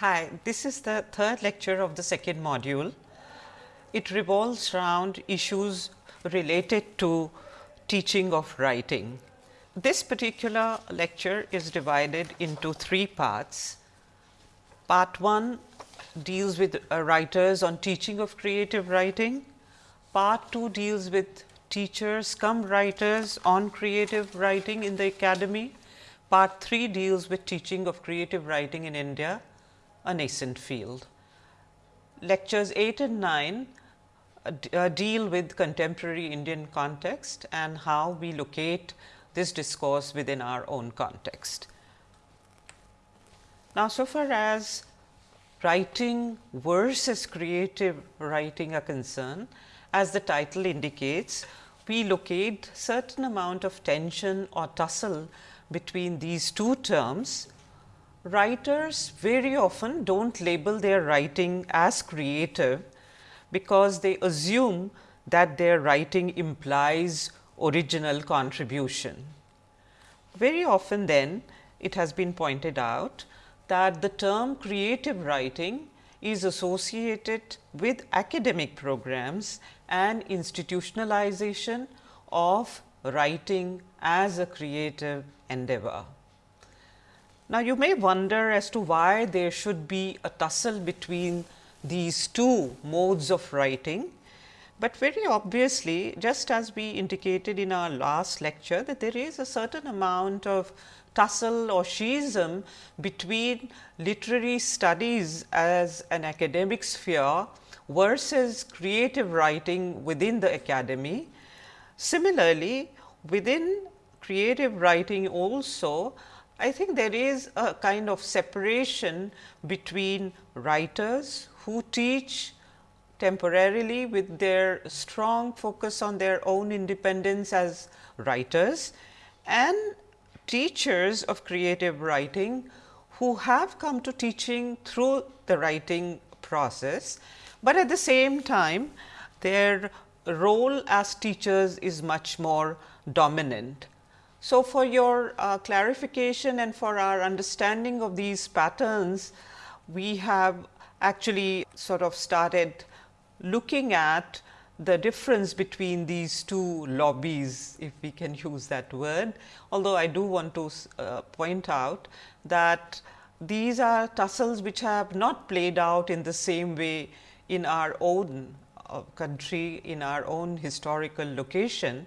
Hi, this is the third lecture of the second module. It revolves around issues related to teaching of writing. This particular lecture is divided into three parts. Part 1 deals with uh, writers on teaching of creative writing. Part 2 deals with teachers come writers on creative writing in the academy. Part 3 deals with teaching of creative writing in India, a nascent field. Lectures 8 and 9 uh, uh, deal with contemporary Indian context and how we locate this discourse within our own context. Now, so far as writing versus creative writing are concerned, as the title indicates, we locate certain amount of tension or tussle between these two terms. Writers very often do not label their writing as creative because they assume that their writing implies original contribution. Very often then it has been pointed out that the term creative writing is associated with academic programs and institutionalization of writing as a creative endeavor. Now, you may wonder as to why there should be a tussle between these two modes of writing, but very obviously just as we indicated in our last lecture that there is a certain amount of tussle or schism between literary studies as an academic sphere versus creative writing within the academy. Similarly, within creative writing also I think there is a kind of separation between writers who teach temporarily with their strong focus on their own independence as writers and teachers of creative writing who have come to teaching through the writing process, but at the same time their role as teachers is much more dominant. So, for your uh, clarification and for our understanding of these patterns, we have actually sort of started looking at the difference between these two lobbies, if we can use that word. Although, I do want to uh, point out that these are tussles which have not played out in the same way in our own uh, country, in our own historical location.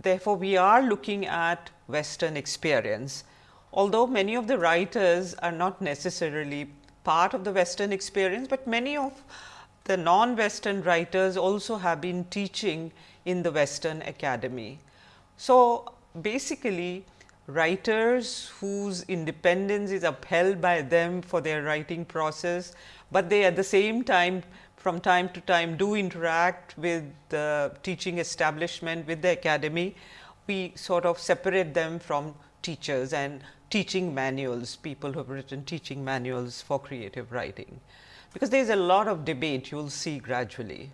Therefore, we are looking at western experience. Although many of the writers are not necessarily part of the western experience, but many of the non-western writers also have been teaching in the western academy. So, basically writers whose independence is upheld by them for their writing process, but they at the same time from time to time do interact with the teaching establishment with the academy, we sort of separate them from teachers and teaching manuals, people who have written teaching manuals for creative writing, because there is a lot of debate you will see gradually.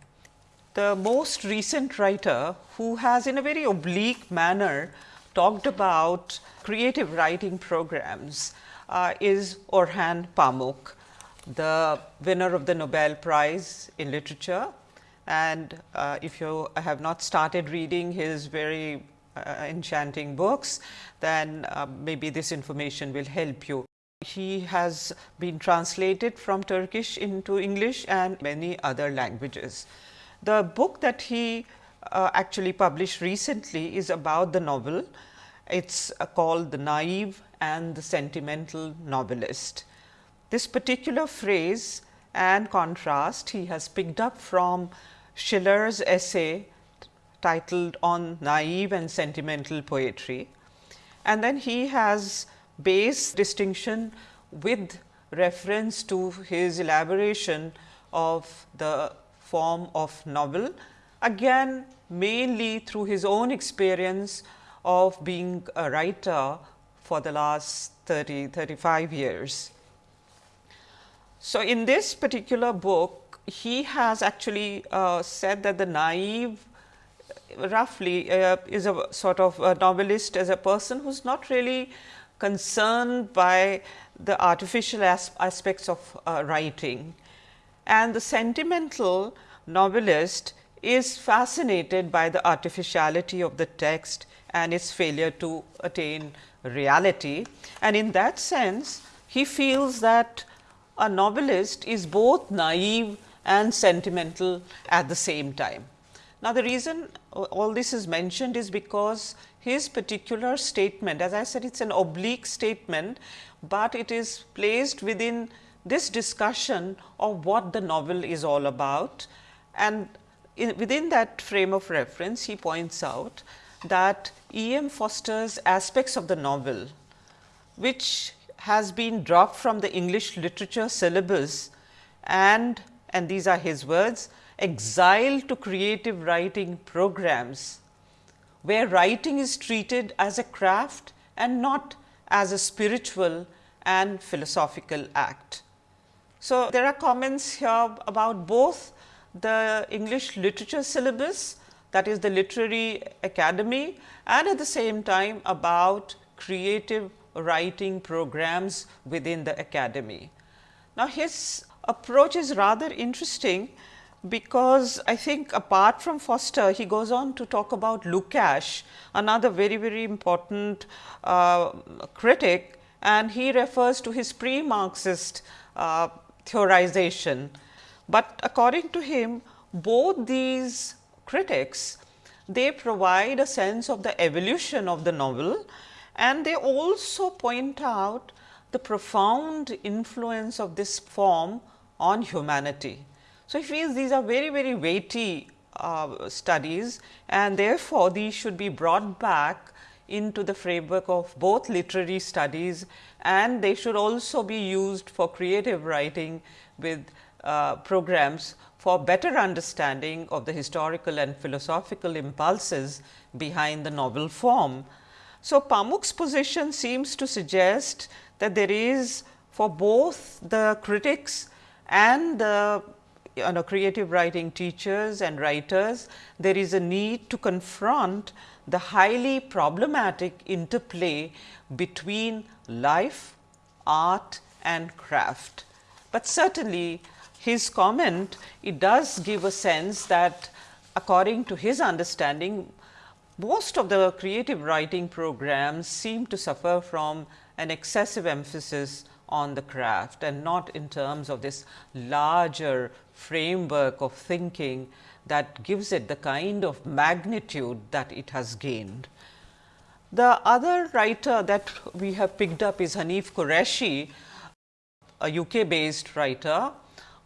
The most recent writer who has in a very oblique manner talked about creative writing programs uh, is Orhan Pamuk, the winner of the Nobel Prize in Literature. And uh, if you have not started reading his very uh, enchanting books, then uh, maybe this information will help you. He has been translated from Turkish into English and many other languages. The book that he uh, actually published recently is about the novel. It is uh, called The Naive and the Sentimental Novelist. This particular phrase and contrast he has picked up from Schiller's essay titled on naive and sentimental poetry. And then he has based distinction with reference to his elaboration of the form of novel, again mainly through his own experience of being a writer for the last 30, 35 years. So, in this particular book, he has actually uh, said that the naive roughly uh, is a sort of a novelist as a person who is not really concerned by the artificial as aspects of uh, writing and the sentimental novelist is fascinated by the artificiality of the text and its failure to attain reality. And in that sense, he feels that a novelist is both naive and sentimental at the same time. Now, the reason all this is mentioned is because his particular statement, as I said, it is an oblique statement, but it is placed within this discussion of what the novel is all about. And in, within that frame of reference, he points out that E. M. Forster's aspects of the novel, which has been dropped from the English literature syllabus and, and these are his words, exiled to creative writing programs, where writing is treated as a craft and not as a spiritual and philosophical act. So, there are comments here about both the English literature syllabus that is the literary academy and at the same time about creative writing programs within the academy. Now, his approach is rather interesting because I think apart from Forster, he goes on to talk about Lukács, another very, very important uh, critic and he refers to his pre-Marxist uh, theorization. But according to him, both these critics, they provide a sense of the evolution of the novel and they also point out the profound influence of this form on humanity. So, these are very, very weighty uh, studies and therefore, these should be brought back into the framework of both literary studies and they should also be used for creative writing with uh, programs for better understanding of the historical and philosophical impulses behind the novel form. So, Pamuk's position seems to suggest that there is for both the critics and the you know, creative writing teachers and writers, there is a need to confront the highly problematic interplay between life, art and craft. But certainly, his comment it does give a sense that according to his understanding, most of the creative writing programs seem to suffer from an excessive emphasis on the craft and not in terms of this larger framework of thinking that gives it the kind of magnitude that it has gained. The other writer that we have picked up is Hanif Kureishi, a UK based writer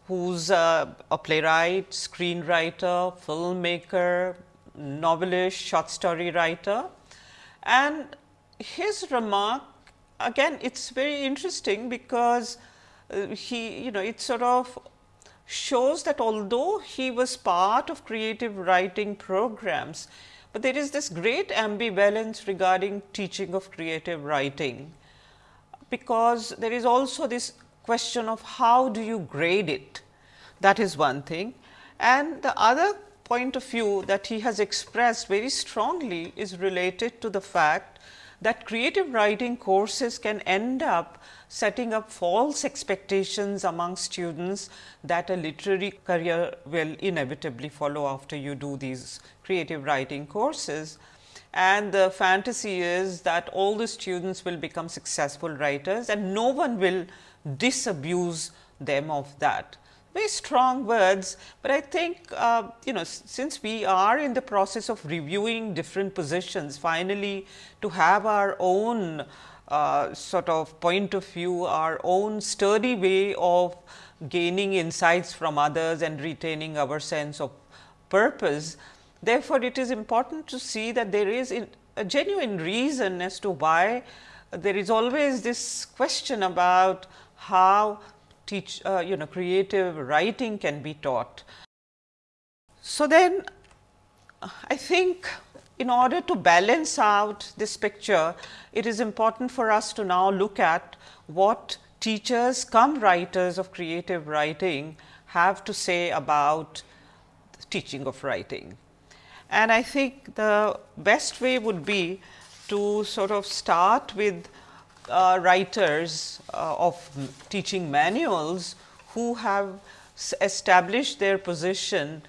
who's a, a playwright, screenwriter, filmmaker, novelist, short story writer. And his remark again it is very interesting because uh, he you know it sort of shows that although he was part of creative writing programs, but there is this great ambivalence regarding teaching of creative writing, because there is also this question of how do you grade it that is one thing. And the other point of view that he has expressed very strongly is related to the fact that creative writing courses can end up setting up false expectations among students that a literary career will inevitably follow after you do these creative writing courses. And the fantasy is that all the students will become successful writers and no one will disabuse them of that very strong words, but I think uh, you know since we are in the process of reviewing different positions finally to have our own uh, sort of point of view, our own sturdy way of gaining insights from others and retaining our sense of purpose. Therefore, it is important to see that there is a genuine reason as to why there is always this question about how teach uh, you know creative writing can be taught. So, then I think in order to balance out this picture, it is important for us to now look at what teachers come writers of creative writing have to say about teaching of writing. And I think the best way would be to sort of start with uh, writers uh, of teaching manuals who have established their position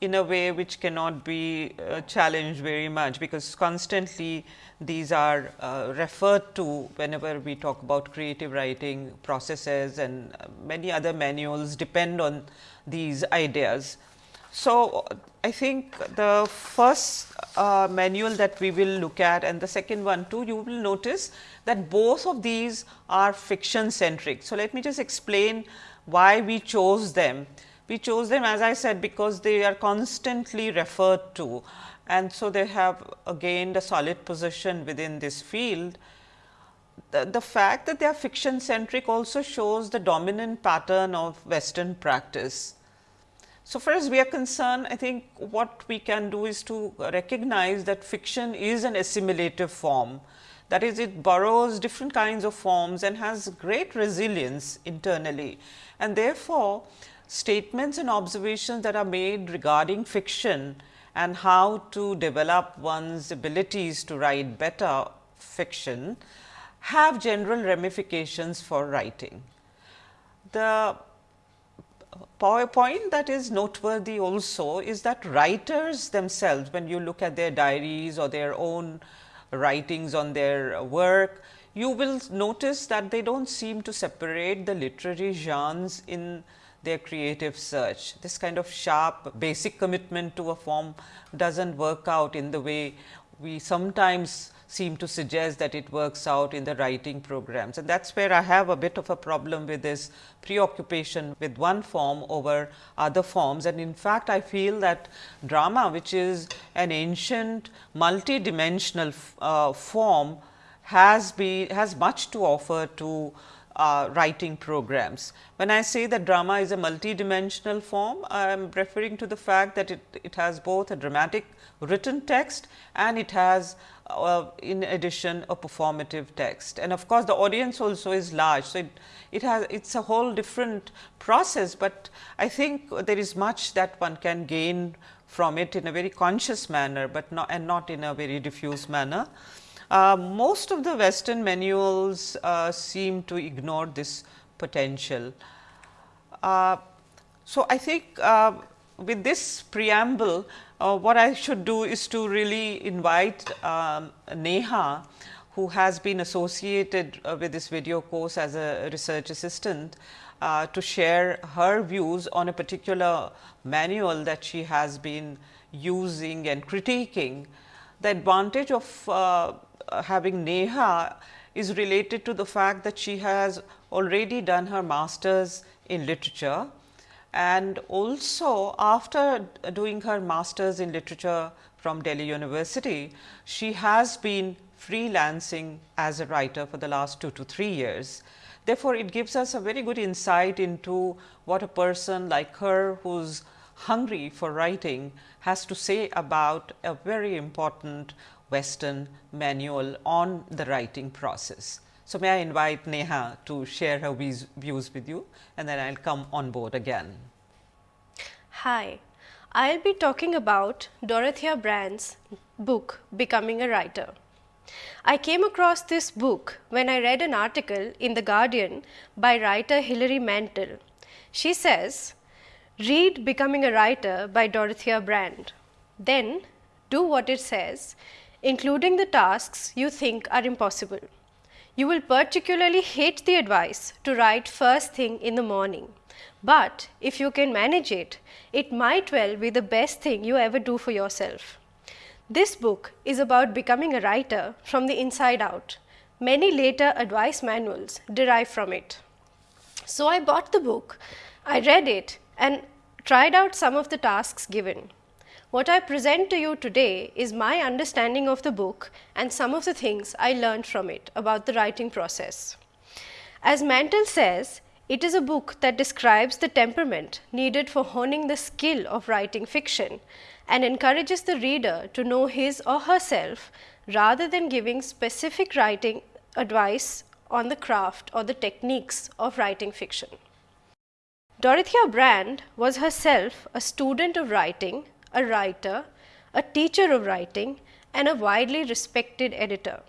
in a way which cannot be uh, challenged very much, because constantly these are uh, referred to whenever we talk about creative writing processes and many other manuals depend on these ideas. So, I think the first uh, manual that we will look at and the second one too, you will notice that both of these are fiction centric. So, let me just explain why we chose them. We chose them as I said because they are constantly referred to and so they have gained a solid position within this field. The, the fact that they are fiction centric also shows the dominant pattern of western practice. So, far as we are concerned, I think what we can do is to recognize that fiction is an assimilative form. That is, it borrows different kinds of forms and has great resilience internally. And therefore, statements and observations that are made regarding fiction and how to develop one's abilities to write better fiction have general ramifications for writing. The point that is noteworthy also is that writers themselves when you look at their diaries or their own writings on their work, you will notice that they do not seem to separate the literary genres in their creative search. This kind of sharp basic commitment to a form does not work out in the way we sometimes seem to suggest that it works out in the writing programs. And that is where I have a bit of a problem with this preoccupation with one form over other forms. And in fact, I feel that drama which is an ancient multidimensional uh, form has been has much to offer to uh, writing programs. When I say that drama is a multidimensional form, I am referring to the fact that it, it has both a dramatic written text and it has uh, in addition a performative text. And of course, the audience also is large. So, it, it has it is a whole different process, but I think there is much that one can gain from it in a very conscious manner, but not and not in a very diffuse manner. Uh, most of the western manuals uh, seem to ignore this potential. Uh, so, I think uh, with this preamble, uh, what I should do is to really invite um, Neha, who has been associated with this video course as a research assistant, to share her views on a particular manual that she has been using and critiquing. The advantage of uh, having Neha is related to the fact that she has already done her masters in literature and also after doing her masters in literature from Delhi University, she has been freelancing as a writer for the last 2 to 3 years. Therefore, it gives us a very good insight into what a person like her who is hungry for writing has to say about a very important Western manual on the writing process. So, may I invite Neha to share her views with you and then I will come on board again. Hi, I will be talking about Dorothea Brande's book Becoming a Writer. I came across this book when I read an article in The Guardian by writer Hilary Mantel. She says, read Becoming a Writer by Dorothea Brande, then do what it says including the tasks you think are impossible. You will particularly hate the advice to write first thing in the morning, but if you can manage it, it might well be the best thing you ever do for yourself. This book is about becoming a writer from the inside out. Many later advice manuals derive from it. So, I bought the book, I read it and tried out some of the tasks given. What I present to you today is my understanding of the book and some of the things I learned from it about the writing process. As Mantel says, it is a book that describes the temperament needed for honing the skill of writing fiction and encourages the reader to know his or herself rather than giving specific writing advice on the craft or the techniques of writing fiction. Dorothea Brande was herself a student of writing a writer, a teacher of writing and a widely respected editor.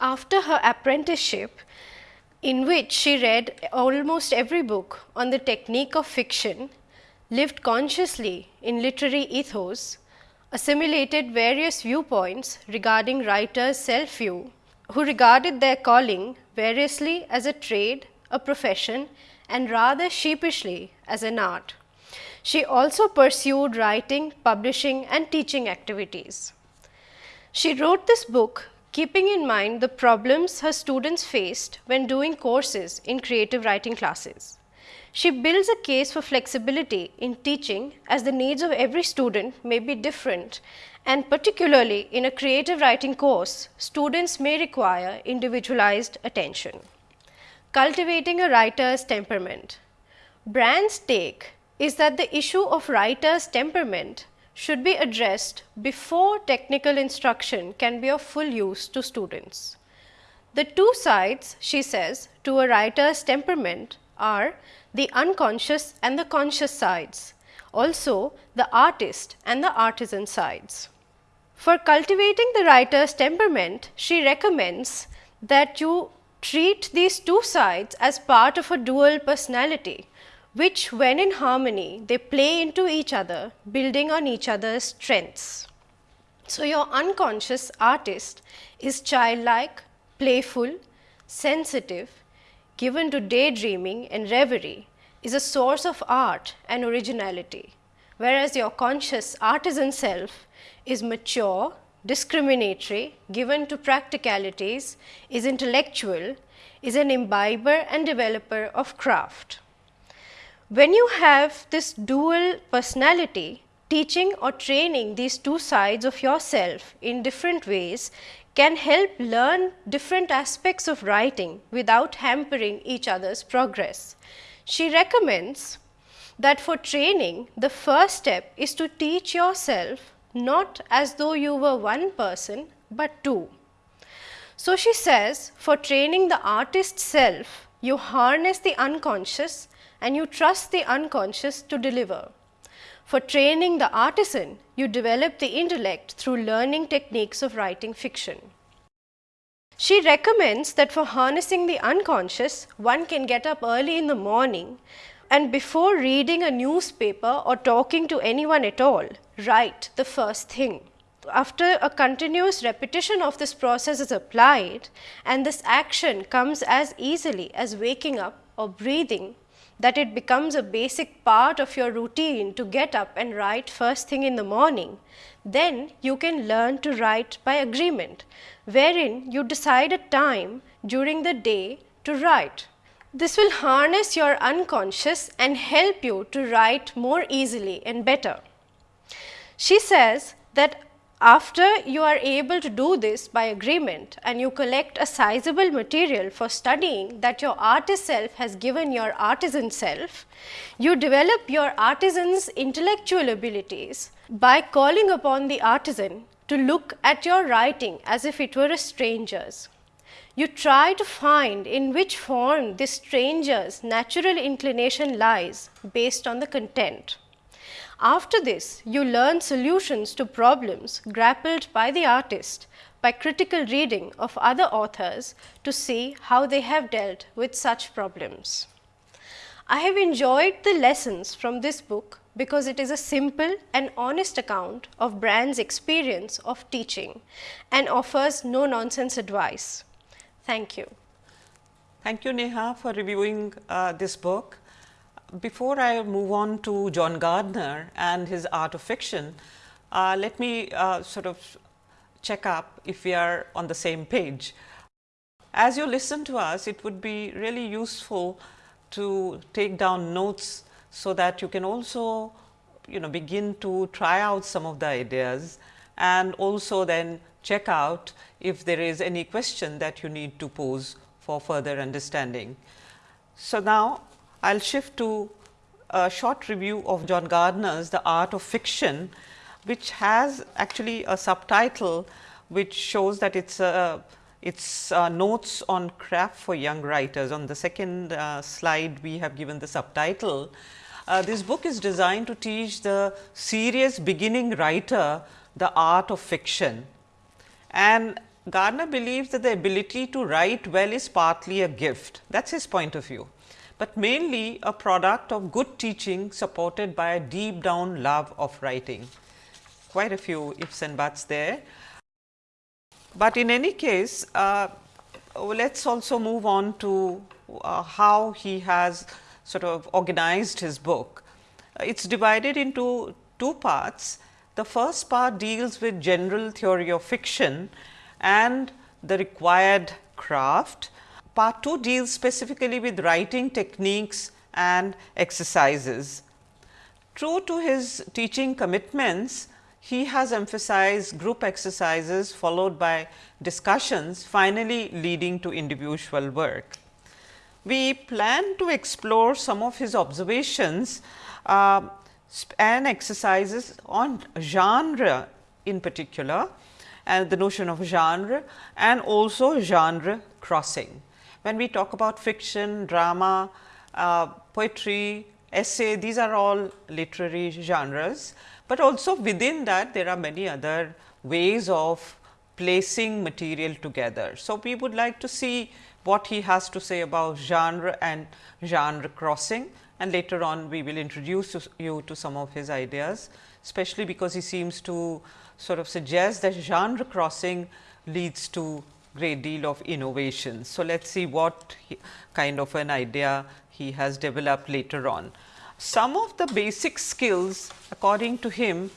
After her apprenticeship, in which she read almost every book on the technique of fiction, lived consciously in literary ethos, assimilated various viewpoints regarding writers' self view, who regarded their calling variously as a trade, a profession, and rather sheepishly as an art. She also pursued writing, publishing, and teaching activities. She wrote this book keeping in mind the problems her students faced when doing courses in creative writing classes. She builds a case for flexibility in teaching as the needs of every student may be different and particularly in a creative writing course, students may require individualized attention. Cultivating a writer's temperament. Brande's take is that the issue of writer's temperament should be addressed before technical instruction can be of full use to students. The two sides, she says, to a writer's temperament are the unconscious and the conscious sides, also the artist and the artisan sides. For cultivating the writer's temperament, she recommends that you treat these two sides as part of a dual personality which when in harmony they play into each other building on each other's strengths. So, your unconscious artist is childlike, playful, sensitive, given to daydreaming and reverie is a source of art and originality, whereas your conscious artisan self is mature, discriminatory, given to practicalities, is intellectual, is an imbiber and developer of craft. When you have this dual personality, teaching or training these two sides of yourself in different ways can help learn different aspects of writing without hampering each other's progress. She recommends that for training, the first step is to teach yourself not as though you were one person, but two. So, she says for training the artist self, you harness the unconscious and you trust the unconscious to deliver. For training the artisan, you develop the intellect through learning techniques of writing fiction. She recommends that for harnessing the unconscious, one can get up early in the morning and before reading a newspaper or talking to anyone at all, write the first thing. After a continuous repetition of this process is applied and this action comes as easily as waking up or breathing, that it becomes a basic part of your routine to get up and write first thing in the morning, then you can learn to write by agreement, wherein you decide a time during the day to write. This will harness your unconscious and help you to write more easily and better. She says that after you are able to do this by agreement and you collect a sizable material for studying that your artist self has given your artisan self, you develop your artisan's intellectual abilities by calling upon the artisan to look at your writing as if it were a stranger's. You try to find in which form this stranger's natural inclination lies based on the content. After this, you learn solutions to problems grappled by the artist by critical reading of other authors to see how they have dealt with such problems. I have enjoyed the lessons from this book because it is a simple and honest account of Brande's experience of teaching and offers no nonsense advice. Thank you. Thank you Neha for reviewing uh, this book before I move on to John Gardner and his art of fiction, uh, let me uh, sort of check up if we are on the same page. As you listen to us, it would be really useful to take down notes so that you can also you know begin to try out some of the ideas and also then check out if there is any question that you need to pose for further understanding. So, now I will shift to a short review of John Gardner's The Art of Fiction, which has actually a subtitle which shows that it's a it's uh, notes on craft for young writers. On the second uh, slide, we have given the subtitle. Uh, this book is designed to teach the serious beginning writer the art of fiction. And Gardner believes that the ability to write well is partly a gift that is his point of view, but mainly a product of good teaching supported by a deep down love of writing. Quite a few ifs and buts there. But in any case, uh, let us also move on to uh, how he has sort of organized his book. It is divided into two parts. The first part deals with general theory of fiction and the required craft. Part 2 deals specifically with writing techniques and exercises. True to his teaching commitments, he has emphasized group exercises followed by discussions finally leading to individual work. We plan to explore some of his observations uh, and exercises on genre in particular and the notion of genre and also genre crossing. When we talk about fiction, drama, uh, poetry, essay, these are all literary genres, but also within that there are many other ways of placing material together. So, we would like to see what he has to say about genre and genre crossing and later on we will introduce you to some of his ideas, especially because he seems to sort of suggest that genre crossing leads to great deal of innovation. So, let us see what kind of an idea he has developed later on. Some of the basic skills according to him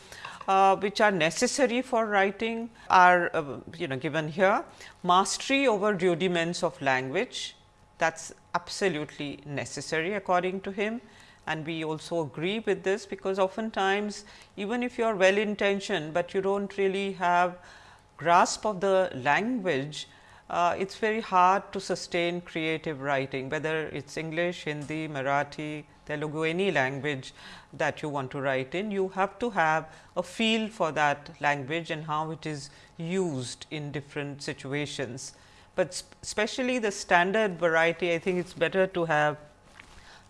uh, which are necessary for writing are uh, you know given here mastery over rudiments of language that is absolutely necessary according to him and we also agree with this because oftentimes even if you are well intentioned, but you do not really have grasp of the language, uh, it is very hard to sustain creative writing whether it is English, Hindi, Marathi, Telugu any language that you want to write in. You have to have a feel for that language and how it is used in different situations. But especially the standard variety I think it is better to have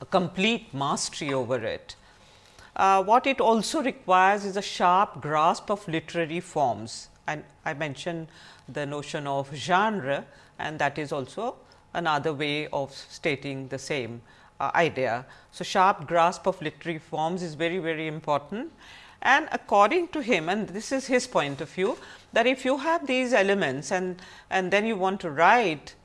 a complete mastery over it. Uh, what it also requires is a sharp grasp of literary forms and I mentioned the notion of genre and that is also another way of stating the same uh, idea. So, sharp grasp of literary forms is very very important and according to him and this is his point of view that if you have these elements and and then you want to write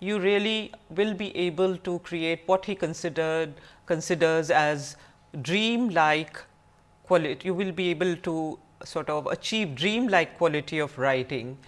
you really will be able to create what he considered considers as dream like quality. You will be able to sort of achieve dream like quality of writing,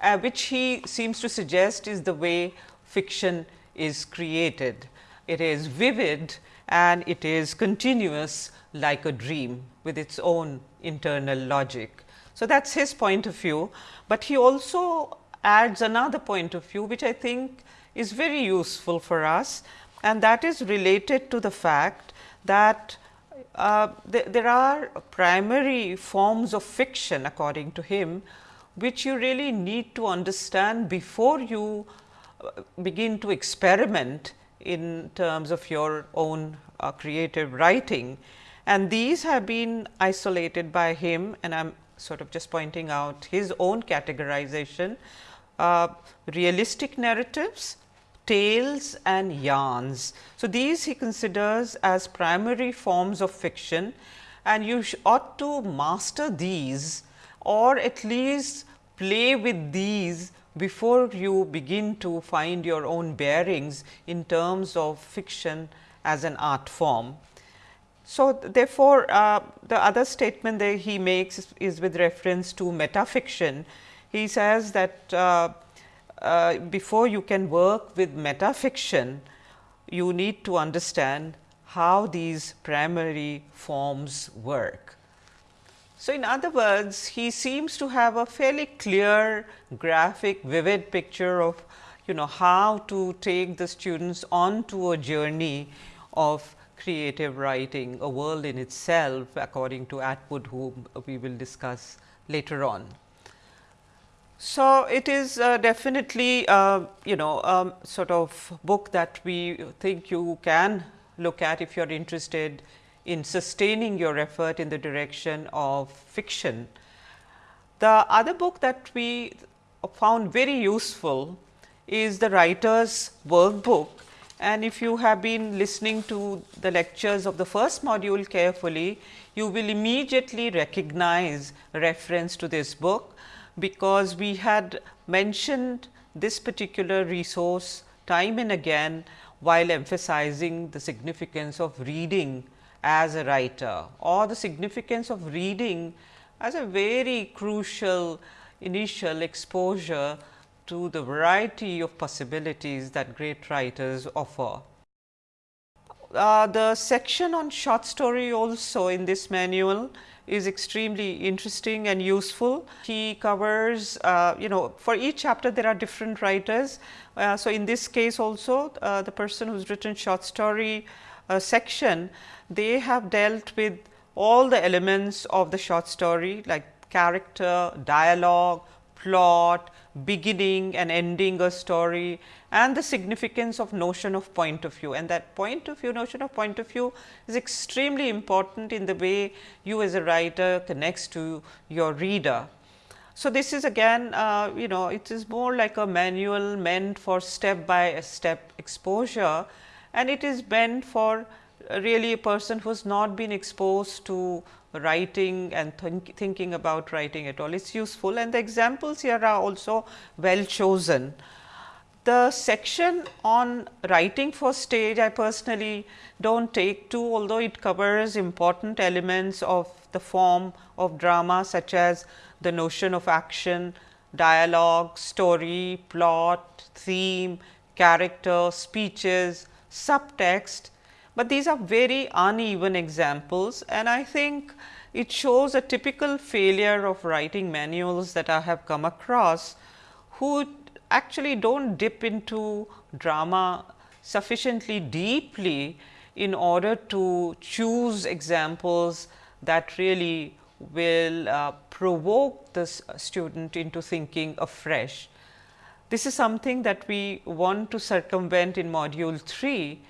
uh, which he seems to suggest is the way fiction is created. It is vivid and it is continuous like a dream with its own internal logic. So, that is his point of view, but he also adds another point of view which I think is very useful for us and that is related to the fact that uh, th there are primary forms of fiction according to him, which you really need to understand before you uh, begin to experiment in terms of your own uh, creative writing. And these have been isolated by him and I am sort of just pointing out his own categorization uh, realistic narratives, tales and yarns. So, these he considers as primary forms of fiction and you ought to master these or at least play with these before you begin to find your own bearings in terms of fiction as an art form. So, therefore, uh, the other statement that he makes is, with reference to metafiction he says that uh, uh, before you can work with metafiction, you need to understand how these primary forms work. So, in other words, he seems to have a fairly clear graphic vivid picture of you know how to take the students onto a journey of creative writing, a world in itself according to Atwood whom we will discuss later on. So, it is uh, definitely uh, you know um, sort of book that we think you can look at if you are interested in sustaining your effort in the direction of fiction. The other book that we found very useful is the writer's workbook and if you have been listening to the lectures of the first module carefully, you will immediately recognize reference to this book, because we had mentioned this particular resource time and again while emphasizing the significance of reading as a writer or the significance of reading as a very crucial initial exposure to the variety of possibilities that great writers offer. Uh, the section on short story also in this manual is extremely interesting and useful. He covers, uh, you know, for each chapter there are different writers. Uh, so, in this case also uh, the person who's written short story uh, section, they have dealt with all the elements of the short story like character, dialogue, plot, beginning and ending a story and the significance of notion of point of view and that point of view notion of point of view is extremely important in the way you as a writer connects to your reader. So, this is again uh, you know it is more like a manual meant for step by step exposure and it is meant for really a person who has not been exposed to writing and think, thinking about writing at all. It is useful and the examples here are also well chosen. The section on writing for stage I personally do not take to although it covers important elements of the form of drama such as the notion of action, dialogue, story, plot, theme, character, speeches, subtext. But these are very uneven examples and I think it shows a typical failure of writing manuals that I have come across, who actually do not dip into drama sufficiently deeply in order to choose examples that really will uh, provoke the student into thinking afresh. This is something that we want to circumvent in module 3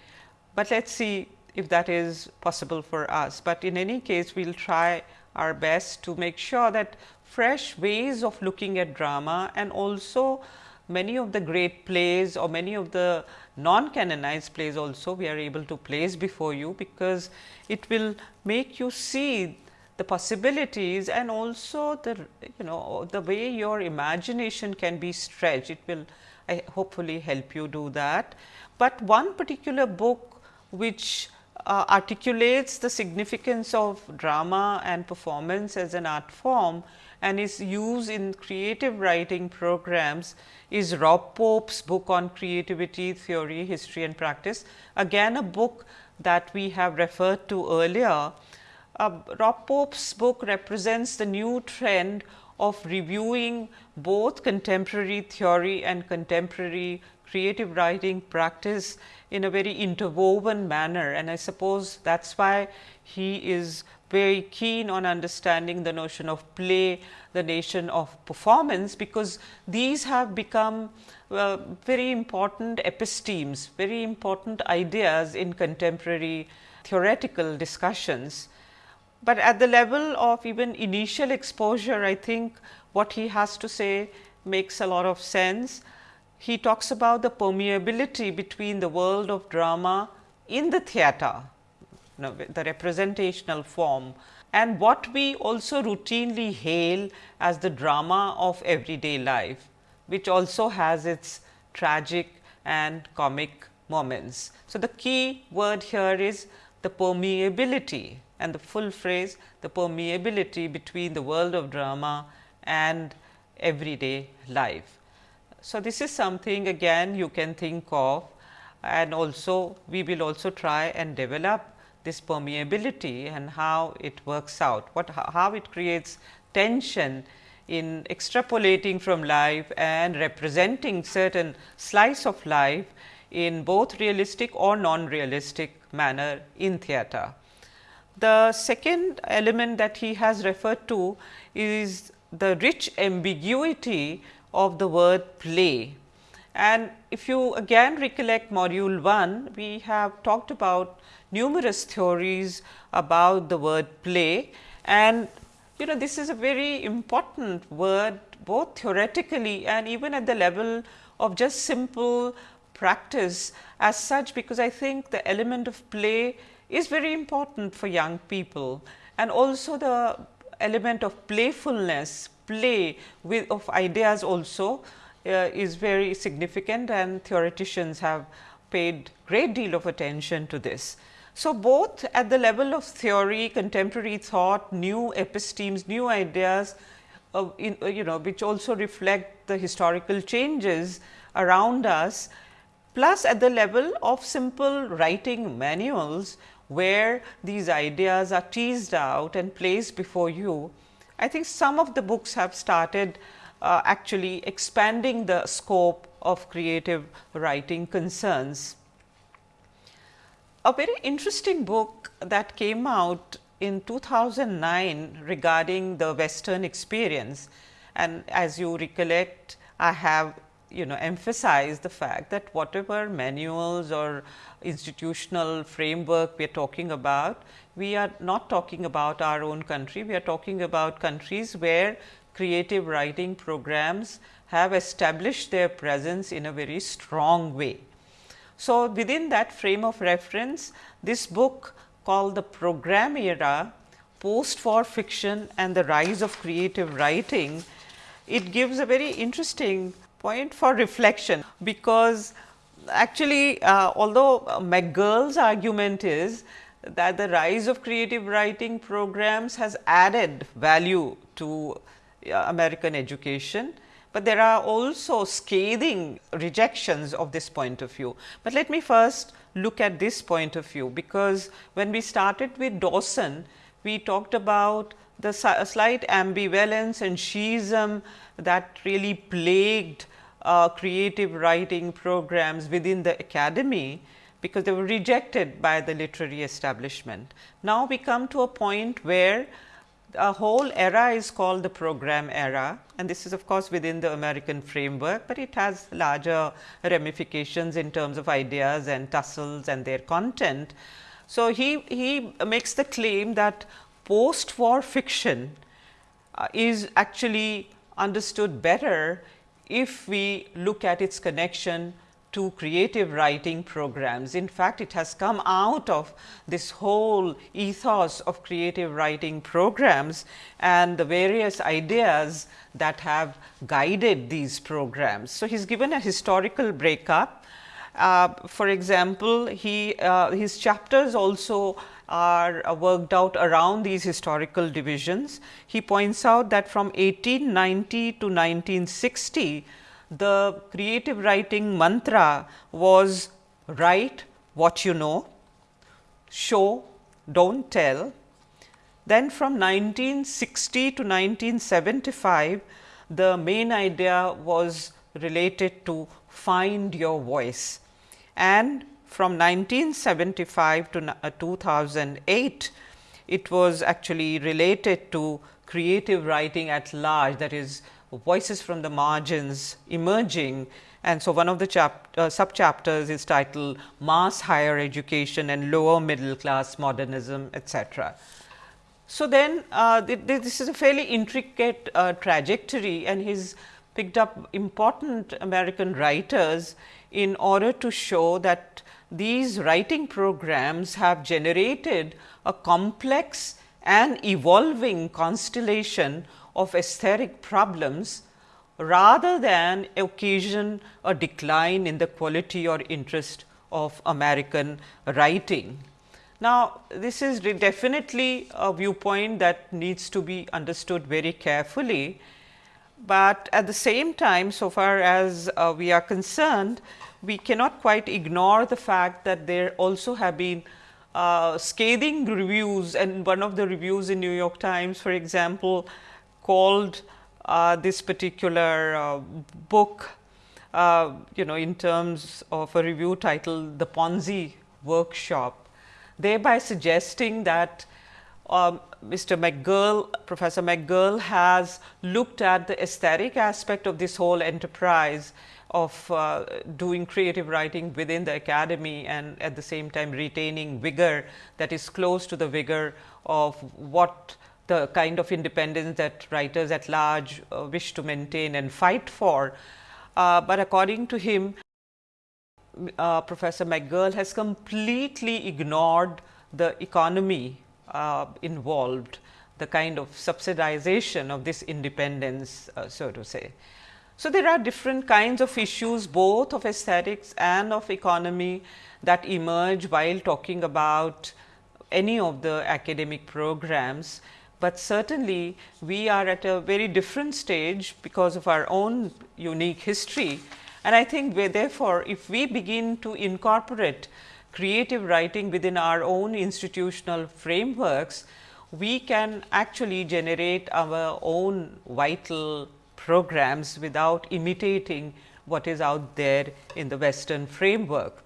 but let us see if that is possible for us. But in any case, we will try our best to make sure that fresh ways of looking at drama and also many of the great plays or many of the non canonized plays also we are able to place before you, because it will make you see the possibilities and also the you know the way your imagination can be stretched. It will I hopefully help you do that. But one particular book which uh, articulates the significance of drama and performance as an art form and is used in creative writing programs is Rob Pope's book on creativity, theory, history and practice. Again a book that we have referred to earlier. Uh, Rob Pope's book represents the new trend of reviewing both contemporary theory and contemporary creative writing practice in a very interwoven manner and I suppose that is why he is very keen on understanding the notion of play, the notion of performance, because these have become uh, very important epistemes, very important ideas in contemporary theoretical discussions. But at the level of even initial exposure, I think what he has to say makes a lot of sense he talks about the permeability between the world of drama in the theatre, you know, the representational form and what we also routinely hail as the drama of everyday life, which also has its tragic and comic moments. So, the key word here is the permeability and the full phrase the permeability between the world of drama and everyday life. So, this is something again you can think of and also we will also try and develop this permeability and how it works out, what how it creates tension in extrapolating from life and representing certain slice of life in both realistic or non-realistic manner in theatre. The second element that he has referred to is the rich ambiguity of the word play. And if you again recollect module 1, we have talked about numerous theories about the word play and you know this is a very important word both theoretically and even at the level of just simple practice as such because I think the element of play is very important for young people and also the element of playfulness, play with of ideas also uh, is very significant and theoreticians have paid great deal of attention to this. So, both at the level of theory, contemporary thought, new epistemes, new ideas, uh, in, uh, you know which also reflect the historical changes around us, plus at the level of simple writing manuals, where these ideas are teased out and placed before you. I think some of the books have started uh, actually expanding the scope of creative writing concerns. A very interesting book that came out in 2009 regarding the western experience and as you recollect I have you know emphasize the fact that whatever manuals or institutional framework we are talking about, we are not talking about our own country, we are talking about countries where creative writing programs have established their presence in a very strong way. So, within that frame of reference, this book called the program era, post war fiction and the rise of creative writing, it gives a very interesting point for reflection, because actually uh, although McGurl's argument is that the rise of creative writing programs has added value to uh, American education, but there are also scathing rejections of this point of view. But let me first look at this point of view, because when we started with Dawson, we talked about the slight ambivalence and sheism that really plagued uh, creative writing programs within the academy, because they were rejected by the literary establishment. Now, we come to a point where a whole era is called the program era and this is of course within the American framework, but it has larger ramifications in terms of ideas and tussles and their content. So, he, he makes the claim that post war fiction uh, is actually understood better if we look at its connection to creative writing programs. In fact, it has come out of this whole ethos of creative writing programs and the various ideas that have guided these programs. So, he given a historical breakup. Uh, for example, he uh, his chapters also are uh, worked out around these historical divisions. He points out that from 1890 to 1960, the creative writing mantra was write what you know, show, don't tell. Then from 1960 to 1975, the main idea was related to find your voice and from 1975 to uh, 2008, it was actually related to creative writing at large that is voices from the margins emerging. And so, one of the chap uh, sub chapters is titled mass higher education and lower middle class modernism etc. So, then uh, th this is a fairly intricate uh, trajectory and he's picked up important American writers in order to show that these writing programs have generated a complex and evolving constellation of aesthetic problems rather than occasion a decline in the quality or interest of American writing. Now, this is definitely a viewpoint that needs to be understood very carefully, but at the same time so far as uh, we are concerned, we cannot quite ignore the fact that there also have been uh, scathing reviews and one of the reviews in New York Times for example, called uh, this particular uh, book uh, you know in terms of a review titled the Ponzi workshop, thereby suggesting that um, Mr. McGurl, Professor McGill has looked at the aesthetic aspect of this whole enterprise of uh, doing creative writing within the academy and at the same time retaining vigor that is close to the vigor of what the kind of independence that writers at large uh, wish to maintain and fight for. Uh, but according to him, uh, Professor McGill has completely ignored the economy uh, involved, the kind of subsidization of this independence, uh, so to say. So, there are different kinds of issues both of aesthetics and of economy that emerge while talking about any of the academic programs, but certainly we are at a very different stage because of our own unique history. And I think therefore, if we begin to incorporate creative writing within our own institutional frameworks, we can actually generate our own vital programs without imitating what is out there in the western framework.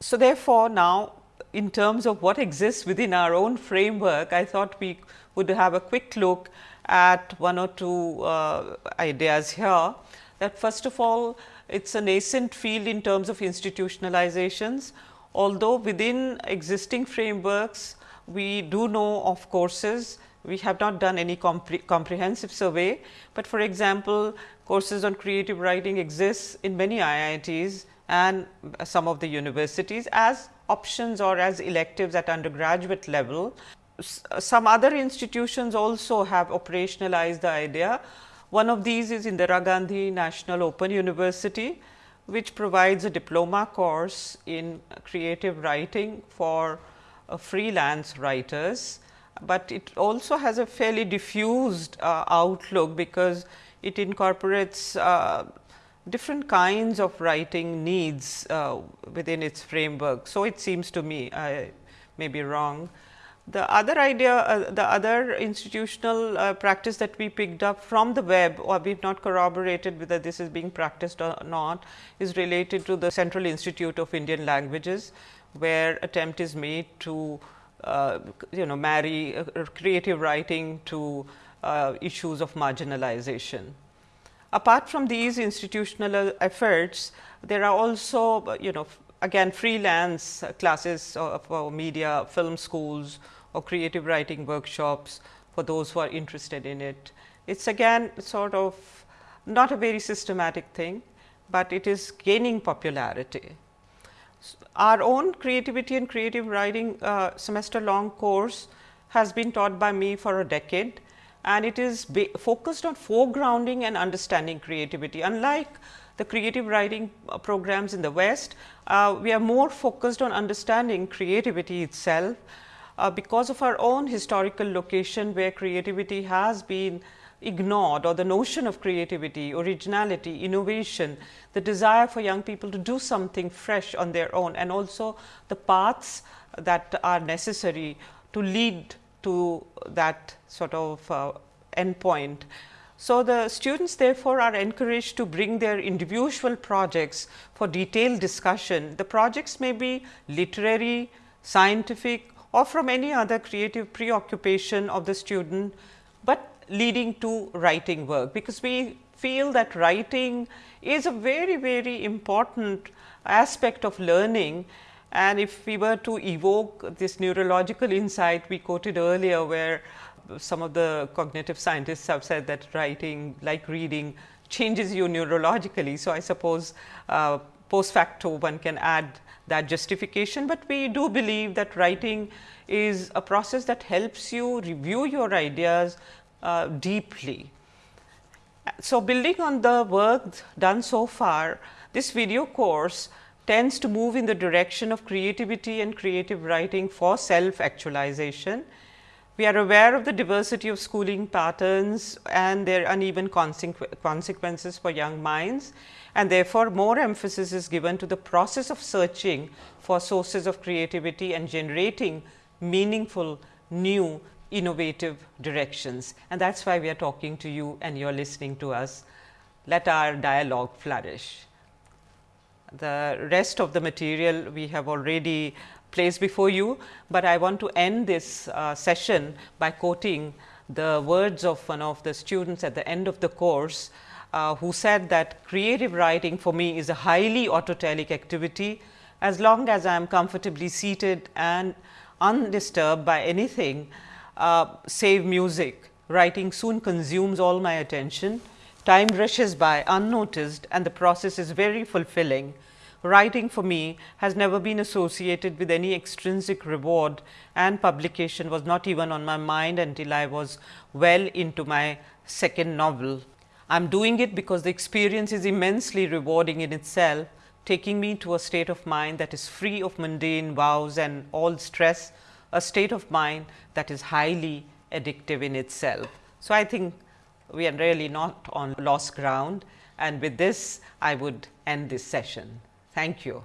So, therefore, now in terms of what exists within our own framework, I thought we would have a quick look at one or two uh, ideas here that first of all it is a nascent field in terms of institutionalizations. Although within existing frameworks we do know of courses, we have not done any compre comprehensive survey, but for example, courses on creative writing exists in many IITs and some of the universities as options or as electives at undergraduate level. some other institutions also have operationalized the idea. One of these is Indira Gandhi National Open University, which provides a diploma course in creative writing for uh, freelance writers, but it also has a fairly diffused uh, outlook because it incorporates uh, different kinds of writing needs uh, within its framework. So, it seems to me I may be wrong. The other idea, uh, the other institutional uh, practice that we picked up from the web or we have not corroborated whether this is being practiced or not is related to the Central Institute of Indian Languages, where attempt is made to you know marry uh, creative writing to uh, issues of marginalization. Apart from these institutional efforts, there are also you know again freelance classes for media, film schools or creative writing workshops for those who are interested in it. It is again sort of not a very systematic thing, but it is gaining popularity. Our own creativity and creative writing uh, semester long course has been taught by me for a decade and it is focused on foregrounding and understanding creativity. Unlike the creative writing uh, programs in the West, uh, we are more focused on understanding creativity itself, uh, because of our own historical location where creativity has been ignored or the notion of creativity, originality, innovation, the desire for young people to do something fresh on their own and also the paths that are necessary to lead to that sort of uh, endpoint. So, the students therefore, are encouraged to bring their individual projects for detailed discussion. The projects may be literary, scientific or from any other creative preoccupation of the student, but leading to writing work, because we feel that writing is a very, very important aspect of learning and if we were to evoke this neurological insight we quoted earlier, where some of the cognitive scientists have said that writing like reading changes you neurologically. So, I suppose uh, post facto one can add that justification, but we do believe that writing is a process that helps you review your ideas uh, deeply. So, building on the work done so far, this video course tends to move in the direction of creativity and creative writing for self actualization. We are aware of the diversity of schooling patterns and their uneven consequ consequences for young minds and therefore, more emphasis is given to the process of searching for sources of creativity and generating meaningful new innovative directions and that is why we are talking to you and you are listening to us. Let our dialogue flourish. The rest of the material we have already placed before you, but I want to end this uh, session by quoting the words of one of the students at the end of the course, uh, who said that creative writing for me is a highly autotelic activity as long as I am comfortably seated and undisturbed by anything uh, save music. Writing soon consumes all my attention. Time rushes by unnoticed and the process is very fulfilling. Writing for me has never been associated with any extrinsic reward and publication was not even on my mind until I was well into my second novel. I am doing it because the experience is immensely rewarding in itself, taking me to a state of mind that is free of mundane vows and all stress, a state of mind that is highly addictive in itself. So, I think we are really not on lost ground and with this I would end this session. Thank you.